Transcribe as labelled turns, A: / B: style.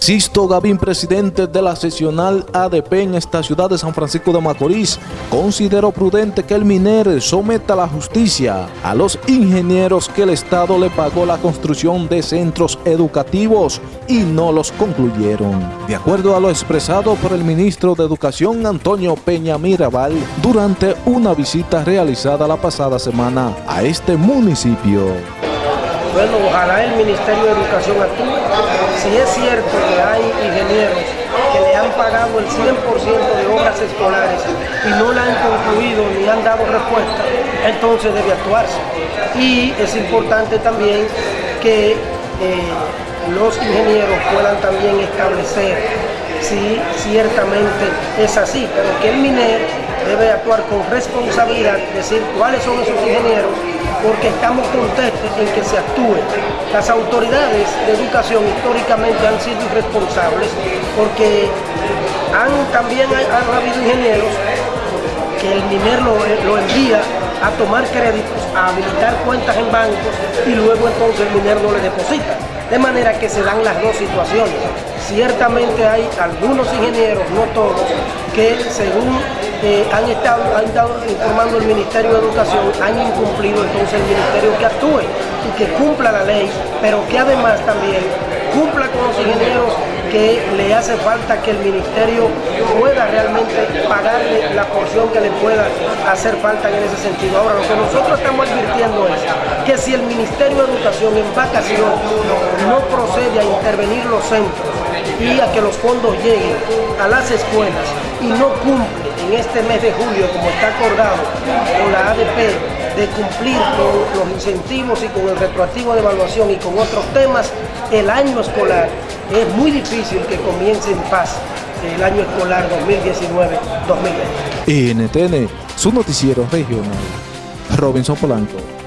A: Sisto Gavín, presidente de la sesional ADP en esta ciudad de San Francisco de Macorís, consideró prudente que el MINER someta la justicia a los ingenieros que el Estado le pagó la construcción de centros educativos y no los concluyeron. De acuerdo a lo expresado por el ministro de Educación Antonio Peña Mirabal durante una visita realizada la pasada semana a este municipio.
B: Bueno, ojalá el Ministerio de Educación actúe. Si es cierto que hay ingenieros que le han pagado el 100% de obras escolares y no la han concluido ni han dado respuesta, entonces debe actuarse. Y es importante también que eh, los ingenieros puedan también establecer si ciertamente es así, pero que el MINER debe actuar con responsabilidad, decir cuáles son esos ingenieros porque estamos contentos en que se actúe. Las autoridades de educación históricamente han sido irresponsables porque han, también han, habido ingenieros que el MINER lo, envía a tomar créditos, a habilitar cuentas en bancos y luego entonces el MINER no le deposita. De manera que se dan las dos situaciones. Ciertamente hay algunos ingenieros, no todos, que según eh, han, estado, han estado informando el Ministerio de Educación, han incumplido entonces el Ministerio que actúe y que cumpla la ley, pero que además también cumpla con los ingenieros que le hace falta que el Ministerio pueda realmente pagarle la porción que le pueda hacer falta en ese sentido. Ahora, lo que nosotros estamos advirtiendo es que si el Ministerio de Educación en vacación no procede a intervenir los centros y a que los fondos lleguen a las escuelas y no cumple en este mes de julio, como está acordado con la ADP, de cumplir con los incentivos y con el retroactivo de evaluación y con otros temas, el año escolar es muy difícil que comience en paz el año escolar 2019-2020.
A: NTN, su noticiero regional. Robinson Polanco.